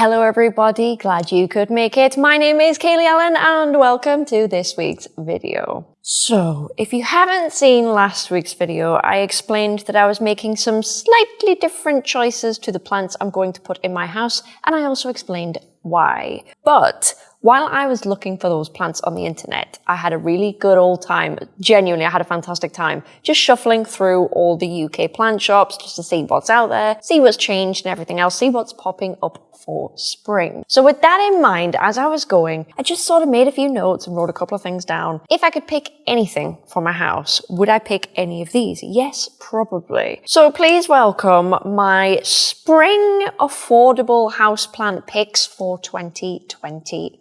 Hello everybody, glad you could make it. My name is Kaylee Ellen and welcome to this week's video. So, if you haven't seen last week's video, I explained that I was making some slightly different choices to the plants I'm going to put in my house, and I also explained why. But while I was looking for those plants on the internet, I had a really good old time. Genuinely, I had a fantastic time just shuffling through all the UK plant shops just to see what's out there, see what's changed and everything else, see what's popping up for spring. So with that in mind, as I was going, I just sort of made a few notes and wrote a couple of things down. If I could pick anything for my house, would I pick any of these? Yes, probably. So please welcome my spring affordable houseplant picks for 2023.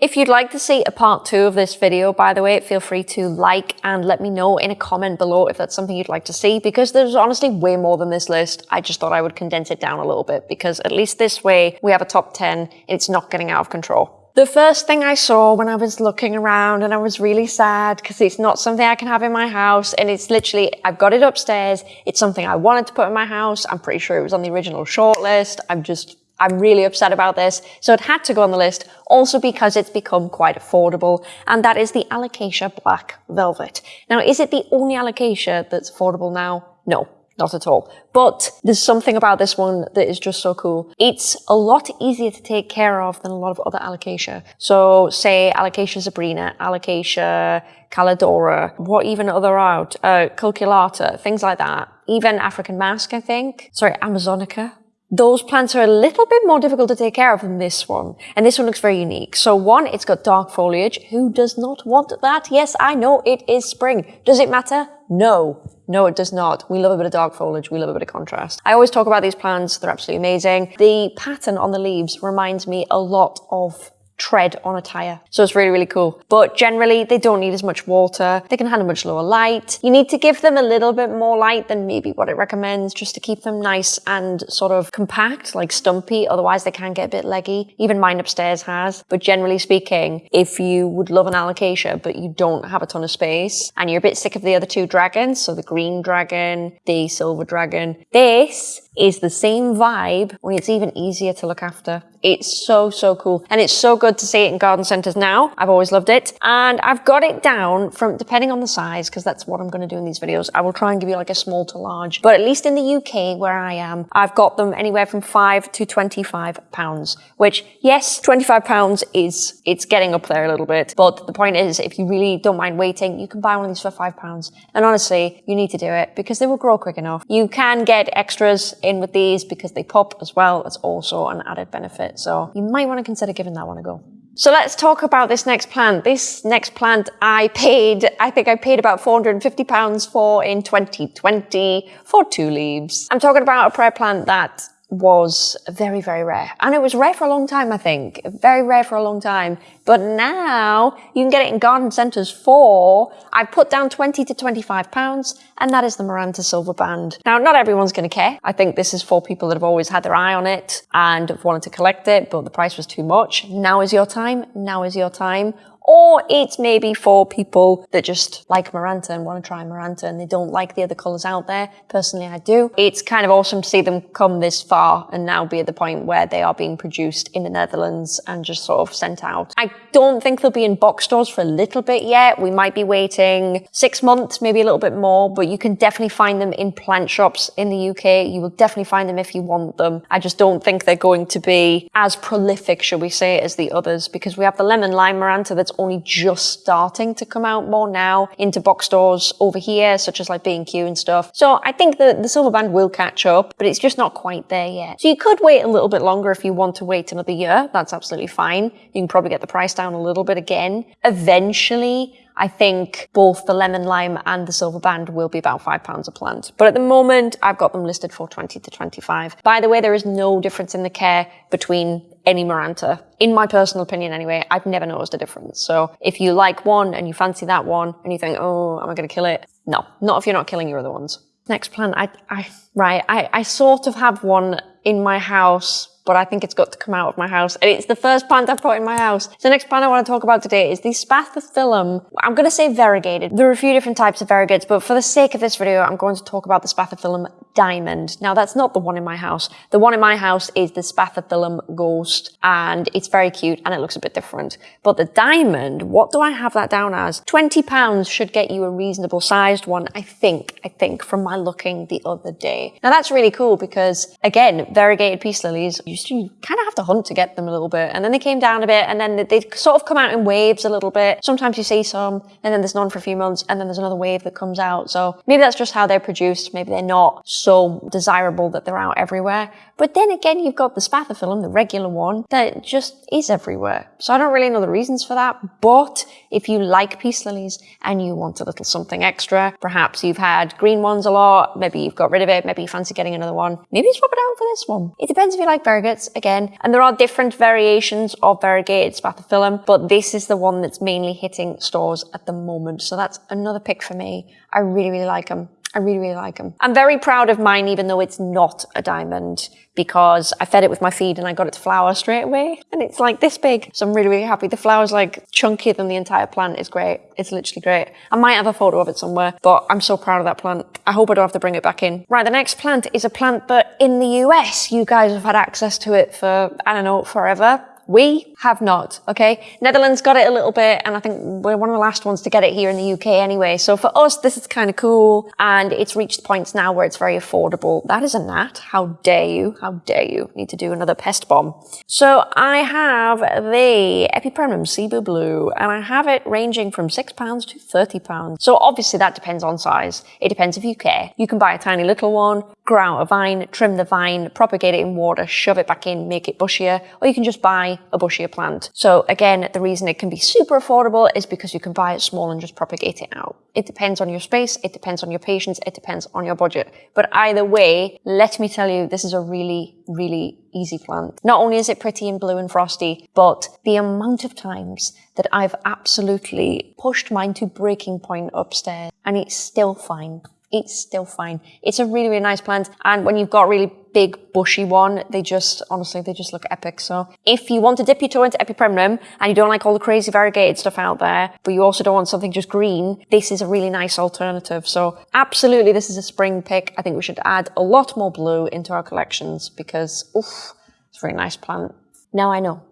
If you'd like to see a part two of this video, by the way, feel free to like and let me know in a comment below if that's something you'd like to see because there's honestly way more than this list. I just thought I would condense it down a little bit because at least this way we have a top 10, it's not getting out of control. The first thing I saw when I was looking around and I was really sad because it's not something I can have in my house and it's literally, I've got it upstairs. It's something I wanted to put in my house. I'm pretty sure it was on the original shortlist. I'm just, I'm really upset about this. So it had to go on the list also because it's become quite affordable and that is the Alocasia Black Velvet. Now, is it the only Alocasia that's affordable now? No not at all. But there's something about this one that is just so cool. It's a lot easier to take care of than a lot of other alocasia. So say alocasia zebrina, alocasia calidora, what even other out, uh, cucullata, things like that. Even African mask, I think. Sorry, Amazonica. Those plants are a little bit more difficult to take care of than this one. And this one looks very unique. So one, it's got dark foliage. Who does not want that? Yes, I know it is spring. Does it matter? No. No, it does not. We love a bit of dark foliage. We love a bit of contrast. I always talk about these plants. They're absolutely amazing. The pattern on the leaves reminds me a lot of tread on a tire. So it's really, really cool. But generally, they don't need as much water. They can handle much lower light. You need to give them a little bit more light than maybe what it recommends just to keep them nice and sort of compact, like stumpy. Otherwise, they can get a bit leggy. Even mine upstairs has. But generally speaking, if you would love an alocasia, but you don't have a ton of space and you're a bit sick of the other two dragons, so the green dragon, the silver dragon, this is the same vibe when it's even easier to look after. It's so, so cool. And it's so good to see it in garden centers now. I've always loved it. And I've got it down from, depending on the size, because that's what I'm going to do in these videos. I will try and give you like a small to large. But at least in the UK where I am, I've got them anywhere from five to 25 pounds, which yes, 25 pounds is, it's getting up there a little bit. But the point is, if you really don't mind waiting, you can buy one of these for five pounds. And honestly, you need to do it because they will grow quick enough. You can get extras in with these because they pop as well. It's also an added benefit. So you might want to consider giving that one a go. So let's talk about this next plant. This next plant I paid, I think I paid about 450 pounds for in 2020 for two leaves. I'm talking about a prayer plant that was very, very rare. And it was rare for a long time, I think. Very rare for a long time. But now you can get it in garden centres for, I put down 20 to 25 pounds, and that is the Maranta Silver Band. Now, not everyone's going to care. I think this is for people that have always had their eye on it and have wanted to collect it, but the price was too much. Now is your time. Now is your time or it's maybe for people that just like Maranta and want to try Maranta and they don't like the other colours out there. Personally, I do. It's kind of awesome to see them come this far and now be at the point where they are being produced in the Netherlands and just sort of sent out. I don't think they'll be in box stores for a little bit yet. We might be waiting six months, maybe a little bit more, but you can definitely find them in plant shops in the UK. You will definitely find them if you want them. I just don't think they're going to be as prolific, shall we say, as the others because we have the lemon lime Maranta that's only just starting to come out more now into box stores over here, such as like B&Q and stuff. So I think that the silver band will catch up, but it's just not quite there yet. So you could wait a little bit longer if you want to wait another year. That's absolutely fine. You can probably get the price down a little bit again. Eventually, I think both the lemon lime and the silver band will be about five pounds a plant. But at the moment, I've got them listed for 20 to 25. By the way, there is no difference in the care between any Maranta. In my personal opinion anyway, I've never noticed a difference. So if you like one and you fancy that one and you think, oh, am I going to kill it? No, not if you're not killing your other ones. Next plant, I, I, right, I, I sort of have one in my house but I think it's got to come out of my house. And it's the first plant I've put in my house. So the next plant I want to talk about today is the Spathiphyllum. I'm going to say variegated. There are a few different types of variegates, but for the sake of this video, I'm going to talk about the Spathiphyllum diamond. Now that's not the one in my house. The one in my house is the Spathiphyllum ghost and it's very cute and it looks a bit different. But the diamond, what do I have that down as? 20 pounds should get you a reasonable sized one, I think, I think, from my looking the other day. Now that's really cool because again, variegated peace lilies, you, you kind of have to hunt to get them a little bit. And then they came down a bit and then they sort of come out in waves a little bit. Sometimes you see some and then there's none for a few months and then there's another wave that comes out. So maybe that's just how they're produced. Maybe they're not so desirable that they're out everywhere. But then again, you've got the spathiphyllum, the regular one, that just is everywhere. So I don't really know the reasons for that. But if you like peace lilies and you want a little something extra, perhaps you've had green ones a lot, maybe you've got rid of it, maybe you fancy getting another one, maybe swap it out for this one. It depends if you like variegates, again. And there are different variations of variegated spathiphyllum, but this is the one that's mainly hitting stores at the moment. So that's another pick for me. I really, really like them. I really, really like them. I'm very proud of mine, even though it's not a diamond, because I fed it with my feed and I got it to flower straight away. And it's like this big. So I'm really, really happy. The flower's like chunkier than the entire plant. It's great. It's literally great. I might have a photo of it somewhere, but I'm so proud of that plant. I hope I don't have to bring it back in. Right, the next plant is a plant that in the US, you guys have had access to it for, I don't know, forever. We have not, okay? Netherlands got it a little bit, and I think we're one of the last ones to get it here in the UK anyway. So for us, this is kind of cool, and it's reached points now where it's very affordable. That is a gnat. How dare you? How dare you? Need to do another pest bomb. So I have the Epipremnum Cebu Blue, and I have it ranging from £6 to £30. So obviously that depends on size. It depends if you care. You can buy a tiny little one, grow out a vine, trim the vine, propagate it in water, shove it back in, make it bushier, or you can just buy a bushier plant. So again, the reason it can be super affordable is because you can buy it small and just propagate it out. It depends on your space, it depends on your patience, it depends on your budget. But either way, let me tell you, this is a really, really easy plant. Not only is it pretty and blue and frosty, but the amount of times that I've absolutely pushed mine to breaking point upstairs and it's still fine it's still fine. It's a really, really nice plant. And when you've got really big bushy one, they just, honestly, they just look epic. So if you want to dip your toe into Epipremnum and you don't like all the crazy variegated stuff out there, but you also don't want something just green, this is a really nice alternative. So absolutely, this is a spring pick. I think we should add a lot more blue into our collections because, oof, it's a very nice plant. Now I know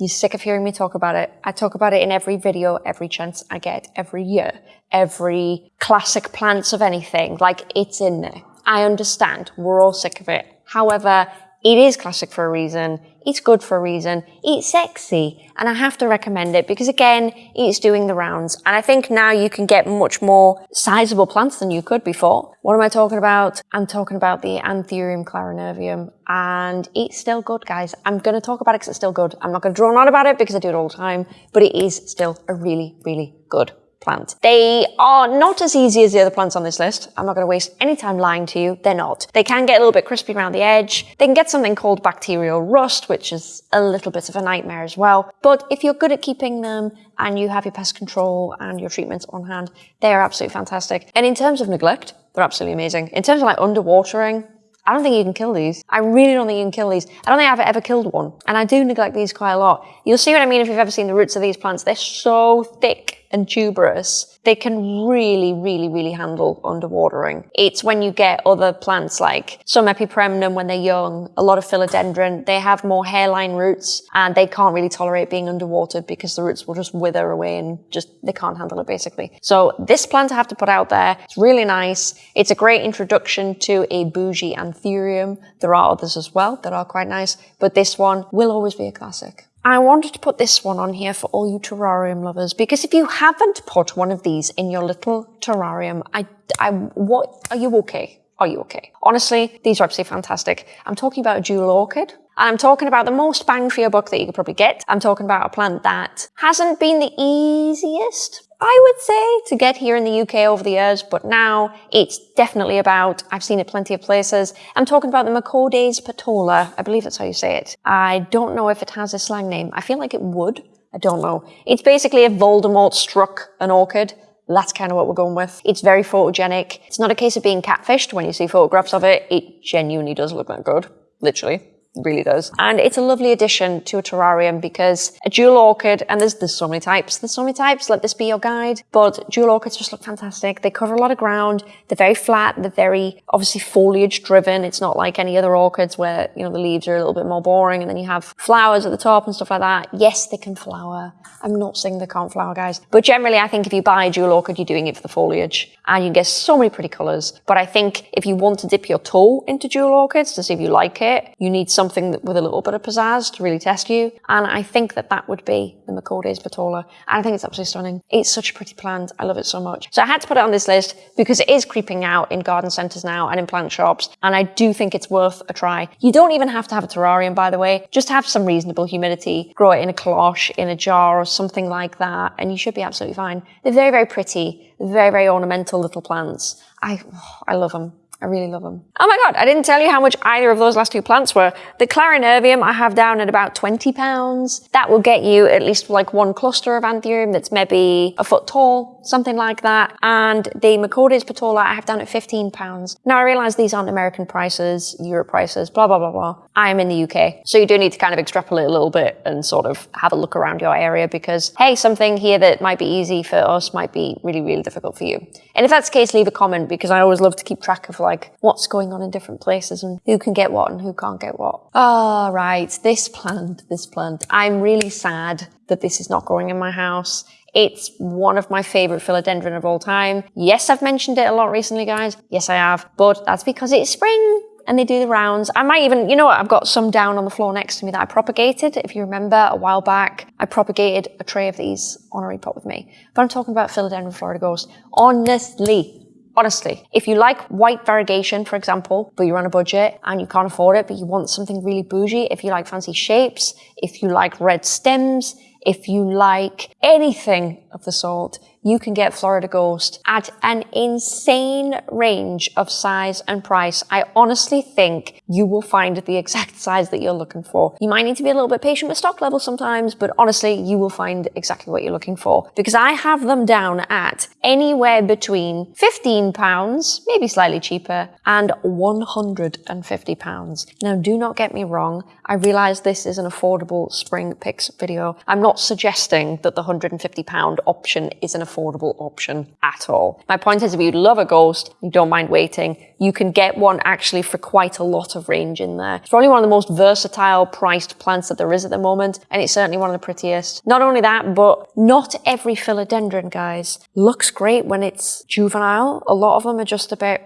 you're sick of hearing me talk about it. I talk about it in every video, every chance I get, every year, every classic plants of anything. Like it's in there. I understand. We're all sick of it. However, it is classic for a reason. It's good for a reason. It's sexy. And I have to recommend it because again, it's doing the rounds. And I think now you can get much more sizable plants than you could before. What am I talking about? I'm talking about the Anthurium clarinervium and it's still good, guys. I'm going to talk about it because it's still good. I'm not going to drone on about it because I do it all the time, but it is still a really, really good plant. They are not as easy as the other plants on this list. I'm not going to waste any time lying to you. They're not. They can get a little bit crispy around the edge. They can get something called bacterial rust, which is a little bit of a nightmare as well. But if you're good at keeping them and you have your pest control and your treatments on hand, they are absolutely fantastic. And in terms of neglect, they're absolutely amazing. In terms of like underwatering, I don't think you can kill these. I really don't think you can kill these. I don't think I've ever killed one. And I do neglect these quite a lot. You'll see what I mean if you've ever seen the roots of these plants. They're so thick and tuberous, they can really, really, really handle underwatering. It's when you get other plants like some epipremnum when they're young, a lot of philodendron, they have more hairline roots and they can't really tolerate being underwatered because the roots will just wither away and just, they can't handle it basically. So this plant I have to put out there. It's really nice. It's a great introduction to a bougie anthurium. There are others as well that are quite nice, but this one will always be a classic. I wanted to put this one on here for all you terrarium lovers because if you haven't put one of these in your little terrarium, I, I, what, are you okay? Are you okay? Honestly, these are absolutely fantastic. I'm talking about a jewel orchid. And I'm talking about the most bang for your buck that you could probably get. I'm talking about a plant that hasn't been the easiest I would say, to get here in the UK over the years, but now it's definitely about, I've seen it plenty of places. I'm talking about the Macodes petola. I believe that's how you say it. I don't know if it has a slang name. I feel like it would. I don't know. It's basically if Voldemort struck an orchid. That's kind of what we're going with. It's very photogenic. It's not a case of being catfished when you see photographs of it. It genuinely does look that good. Literally. Really does. And it's a lovely addition to a terrarium because a jewel orchid, and there's, there's so many types, there's so many types, let this be your guide, but jewel orchids just look fantastic. They cover a lot of ground, they're very flat, they're very obviously foliage driven. It's not like any other orchids where, you know, the leaves are a little bit more boring and then you have flowers at the top and stuff like that. Yes, they can flower. I'm not saying they can't flower, guys. But generally, I think if you buy a jewel orchid, you're doing it for the foliage and you get so many pretty colors. But I think if you want to dip your toe into jewel orchids to see if you like it, you need something with a little bit of pizzazz to really test you. And I think that that would be the Macodes Petola. And I think it's absolutely stunning. It's such a pretty plant. I love it so much. So I had to put it on this list because it is creeping out in garden centers now and in plant shops. And I do think it's worth a try. You don't even have to have a terrarium, by the way. Just have some reasonable humidity. Grow it in a cloche, in a jar or something like that. And you should be absolutely fine. They're very, very pretty. Very, very ornamental little plants. I, I love them. I really love them. Oh my god, I didn't tell you how much either of those last two plants were. The Clarinervium I have down at about 20 pounds. That will get you at least like one cluster of anthurium that's maybe a foot tall, something like that. And the Macodes Petola I have down at 15 pounds. Now I realize these aren't American prices, Europe prices, blah, blah, blah, blah. I am in the UK. So you do need to kind of extrapolate a little bit and sort of have a look around your area because, hey, something here that might be easy for us might be really, really difficult for you. And if that's the case, leave a comment because I always love to keep track of like like what's going on in different places and who can get what and who can't get what. Oh, right. This plant, this plant. I'm really sad that this is not growing in my house. It's one of my favorite philodendron of all time. Yes, I've mentioned it a lot recently, guys. Yes, I have. But that's because it's spring and they do the rounds. I might even, you know what, I've got some down on the floor next to me that I propagated. If you remember a while back, I propagated a tray of these on a repot with me. But I'm talking about Philodendron Florida Ghost. Honestly, Honestly, if you like white variegation, for example, but you're on a budget and you can't afford it, but you want something really bougie, if you like fancy shapes, if you like red stems, if you like anything of the sort, you can get Florida Ghost at an insane range of size and price. I honestly think you will find the exact size that you're looking for. You might need to be a little bit patient with stock levels sometimes, but honestly, you will find exactly what you're looking for because I have them down at anywhere between 15 pounds, maybe slightly cheaper, and 150 pounds. Now, do not get me wrong. I realize this is an affordable spring picks video. I'm not suggesting that the 150 pound option is an affordable option at all. My point is if you love a ghost, you don't mind waiting, you can get one actually for quite a lot of range in there. It's probably one of the most versatile priced plants that there is at the moment, and it's certainly one of the prettiest. Not only that, but not every philodendron, guys, looks great when it's juvenile. A lot of them are just about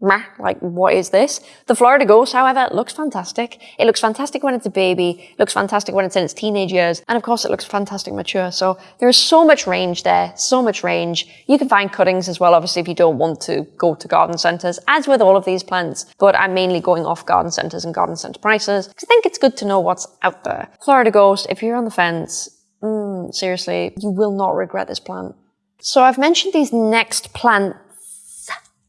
meh, like what is this? The Florida Ghost, however, looks fantastic. It looks fantastic when it's a baby, looks fantastic when it's in its teenage years, and of course it looks fantastic mature. So there's so much range there, so much range. You can find cuttings as well, obviously, if you don't want to go to garden centres, as with all of these plants, but I'm mainly going off garden centres and garden centre prices, because I think it's good to know what's out there. Florida Ghost, if you're on the fence, mm, seriously, you will not regret this plant. So I've mentioned these next plant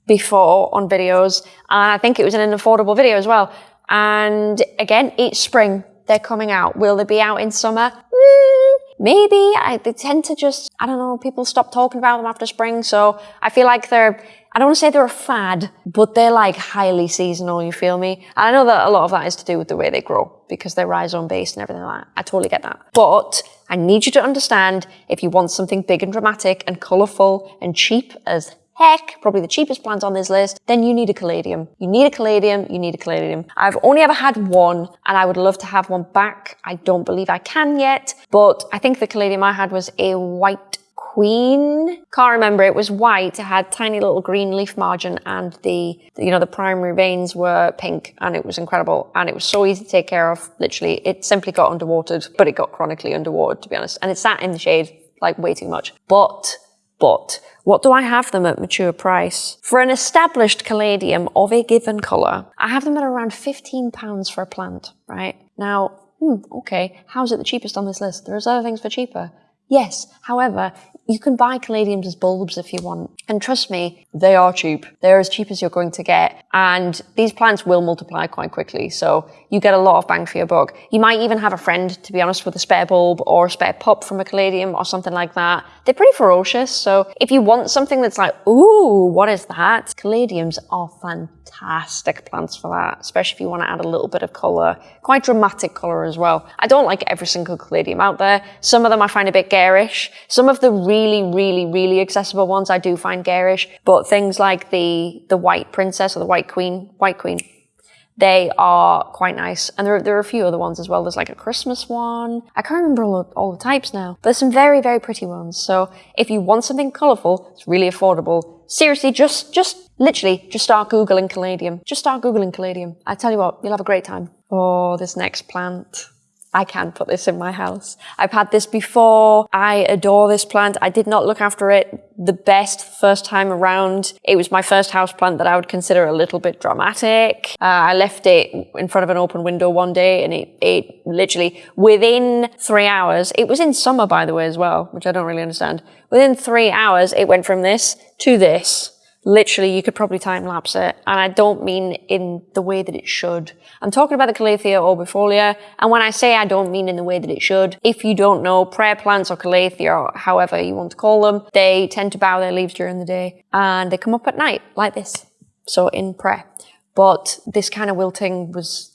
before on videos. And I think it was in an affordable video as well. And again, each spring they're coming out. Will they be out in summer? Mm, maybe. I, they tend to just, I don't know, people stop talking about them after spring. So I feel like they're, I don't want to say they're a fad, but they're like highly seasonal, you feel me? And I know that a lot of that is to do with the way they grow because they're rhizome based and everything like that. I totally get that. But I need you to understand if you want something big and dramatic and colourful and cheap as heck, probably the cheapest plant on this list, then you need a caladium. You need a caladium, you need a caladium. I've only ever had one and I would love to have one back. I don't believe I can yet, but I think the caladium I had was a white queen. Can't remember. It was white. It had tiny little green leaf margin and the, you know, the primary veins were pink and it was incredible. And it was so easy to take care of. Literally, it simply got underwatered, but it got chronically underwatered, to be honest. And it sat in the shade like way too much. But, but what do I have them at mature price? For an established caladium of a given colour, I have them at around £15 for a plant, right? Now, hmm, okay, how's it the cheapest on this list? There's other things for cheaper. Yes, however, you can buy caladiums as bulbs if you want. And trust me, they are cheap. They're as cheap as you're going to get. And these plants will multiply quite quickly. So you get a lot of bang for your buck. You might even have a friend, to be honest, with a spare bulb or a spare pup from a caladium or something like that. They're pretty ferocious. So if you want something that's like, ooh, what is that? Caladiums are fantastic plants for that, especially if you want to add a little bit of color, quite dramatic color as well. I don't like every single caladium out there. Some of them I find a bit garish. Some of the really, really, really accessible ones I do find garish, but things like the, the white princess or the white queen, white queen, they are quite nice. And there, there are a few other ones as well. There's like a Christmas one. I can't remember all, all the types now. But there's some very, very pretty ones. So if you want something colourful, it's really affordable. Seriously, just, just literally, just start Googling caladium. Just start Googling caladium. I tell you what, you'll have a great time. Oh, this next plant. I can put this in my house. I've had this before. I adore this plant. I did not look after it the best first time around. It was my first house plant that I would consider a little bit dramatic. Uh, I left it in front of an open window one day and it, it literally within three hours, it was in summer by the way as well, which I don't really understand. Within three hours, it went from this to this literally you could probably time lapse it. And I don't mean in the way that it should. I'm talking about the Calathea orbifolia. And when I say I don't mean in the way that it should, if you don't know prayer plants or Calathea or however you want to call them, they tend to bow their leaves during the day and they come up at night like this. So in prayer. But this kind of wilting was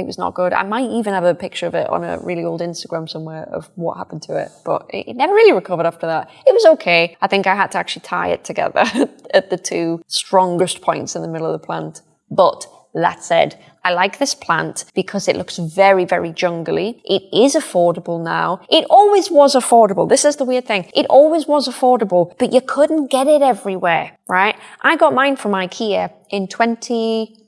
it was not good. I might even have a picture of it on a really old Instagram somewhere of what happened to it, but it never really recovered after that. It was okay. I think I had to actually tie it together at the two strongest points in the middle of the plant. But that said, I like this plant because it looks very, very jungly. It is affordable now. It always was affordable. This is the weird thing. It always was affordable, but you couldn't get it everywhere, right? I got mine from IKEA in 20,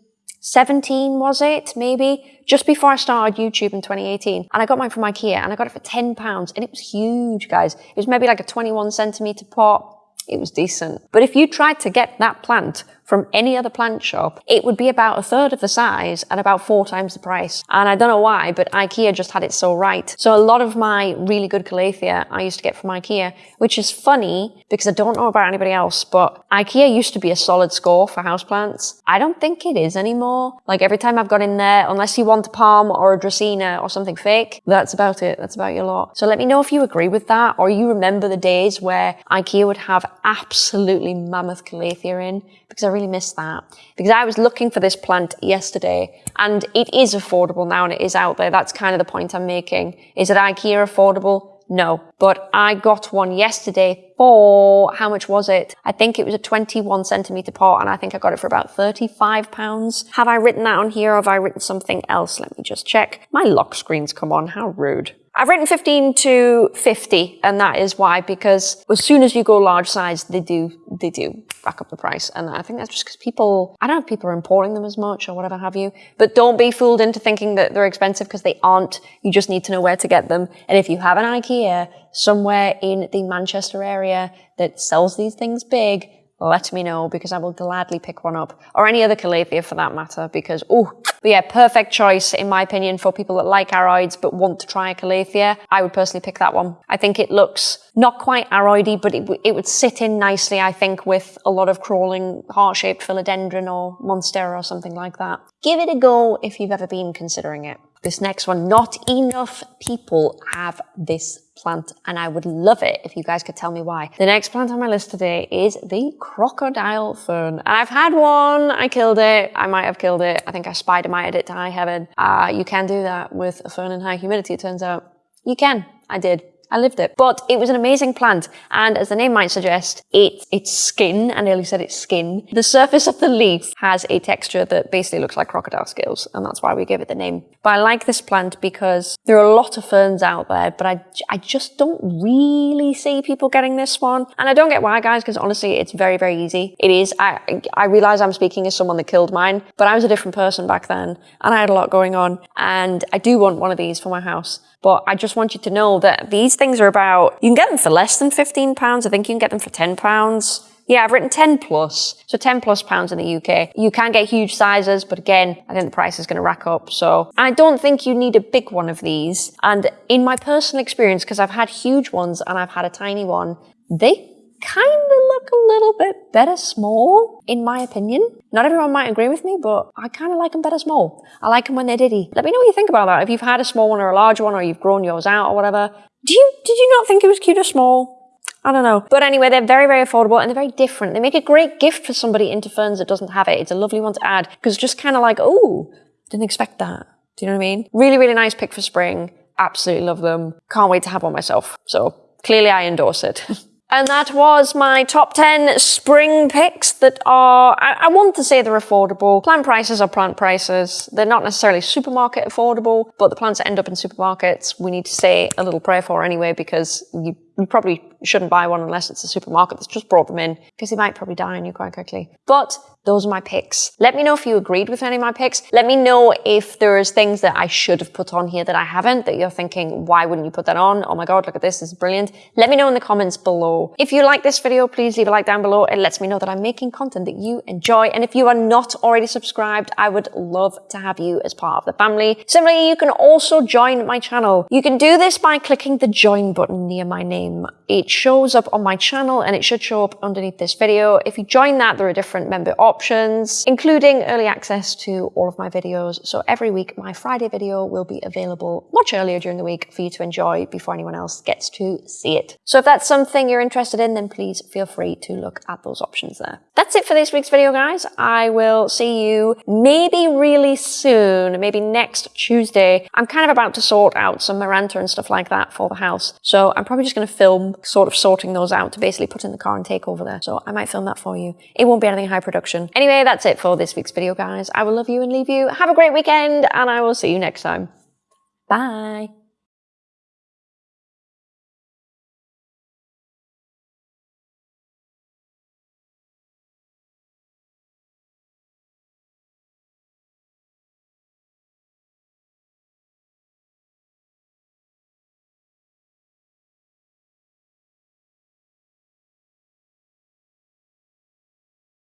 17 was it maybe? Just before I started YouTube in 2018 and I got mine from Ikea and I got it for 10 pounds and it was huge guys. It was maybe like a 21 centimeter pot. It was decent. But if you tried to get that plant from any other plant shop, it would be about a third of the size and about four times the price. And I don't know why, but IKEA just had it so right. So a lot of my really good Calathea I used to get from IKEA, which is funny because I don't know about anybody else, but IKEA used to be a solid score for houseplants. I don't think it is anymore. Like every time I've gone in there, unless you want a palm or a dracaena or something fake, that's about it. That's about your lot. So let me know if you agree with that or you remember the days where IKEA would have absolutely mammoth Calathea in because I really miss that. Because I was looking for this plant yesterday and it is affordable now and it is out there. That's kind of the point I'm making. Is it IKEA affordable? No. But I got one yesterday for, how much was it? I think it was a 21 centimeter pot and I think I got it for about 35 pounds. Have I written that on here or have I written something else? Let me just check. My lock screen's come on. How rude. I've written 15 to 50 and that is why because as soon as you go large size they do they do back up the price. And I think that's just because people I don't know if people are importing them as much or whatever have you but don't be fooled into thinking that they're expensive because they aren't. You just need to know where to get them. And if you have an IKEA somewhere in the Manchester area that sells these things big let me know because I will gladly pick one up or any other Calathea for that matter because oh but yeah, perfect choice, in my opinion, for people that like aroids but want to try a Calathea. I would personally pick that one. I think it looks not quite aroidy, but it, it would sit in nicely, I think, with a lot of crawling heart-shaped philodendron or monstera or something like that. Give it a go if you've ever been considering it. This next one, not enough people have this plant and I would love it if you guys could tell me why. The next plant on my list today is the crocodile fern. I've had one, I killed it, I might have killed it, I think I spider-mited it to high heaven. Uh, you can do that with a fern in high humidity, it turns out. You can, I did. I lived it. But it was an amazing plant. And as the name might suggest, it, its skin, I nearly said its skin, the surface of the leaf has a texture that basically looks like crocodile scales. And that's why we gave it the name. But I like this plant because there are a lot of ferns out there, but I, I just don't really see people getting this one. And I don't get why, guys, because honestly, it's very, very easy. It is. I, I realize I'm speaking as someone that killed mine, but I was a different person back then and I had a lot going on. And I do want one of these for my house. But I just want you to know that these things are about, you can get them for less than 15 pounds. I think you can get them for 10 pounds. Yeah, I've written 10 plus, so 10 plus pounds in the UK. You can get huge sizes, but again, I think the price is going to rack up. So I don't think you need a big one of these. And in my personal experience, because I've had huge ones and I've had a tiny one, they kind of look a little bit better small, in my opinion. Not everyone might agree with me, but I kind of like them better small. I like them when they're diddy. Let me know what you think about that. If you've had a small one or a large one, or you've grown yours out or whatever. Do you, did you not think it was cute or small? I don't know. But anyway, they're very, very affordable and they're very different. They make a great gift for somebody into ferns that doesn't have it. It's a lovely one to add because just kind of like, oh, didn't expect that. Do you know what I mean? Really, really nice pick for spring. Absolutely love them. Can't wait to have one myself. So clearly I endorse it. And that was my top 10 spring picks that are, I, I, want to say they're affordable. Plant prices are plant prices. They're not necessarily supermarket affordable, but the plants that end up in supermarkets, we need to say a little prayer for anyway, because you, you probably shouldn't buy one unless it's a supermarket that's just brought them in, because they might probably die on you quite quickly. But those are my picks. Let me know if you agreed with any of my picks. Let me know if there's things that I should have put on here that I haven't, that you're thinking, why wouldn't you put that on? Oh my God, look at this, this is brilliant. Let me know in the comments below. If you like this video, please leave a like down below. It lets me know that I'm making content that you enjoy. And if you are not already subscribed, I would love to have you as part of the family. Similarly, you can also join my channel. You can do this by clicking the join button near my name. It shows up on my channel and it should show up underneath this video. If you join that, there are different member options including early access to all of my videos. So every week, my Friday video will be available much earlier during the week for you to enjoy before anyone else gets to see it. So if that's something you're interested in, then please feel free to look at those options there. That's it for this week's video, guys. I will see you maybe really soon, maybe next Tuesday. I'm kind of about to sort out some Maranta and stuff like that for the house. So I'm probably just going to film sort of sorting those out to basically put in the car and take over there. So I might film that for you. It won't be anything high production. Anyway, that's it for this week's video, guys. I will love you and leave you. Have a great weekend, and I will see you next time. Bye.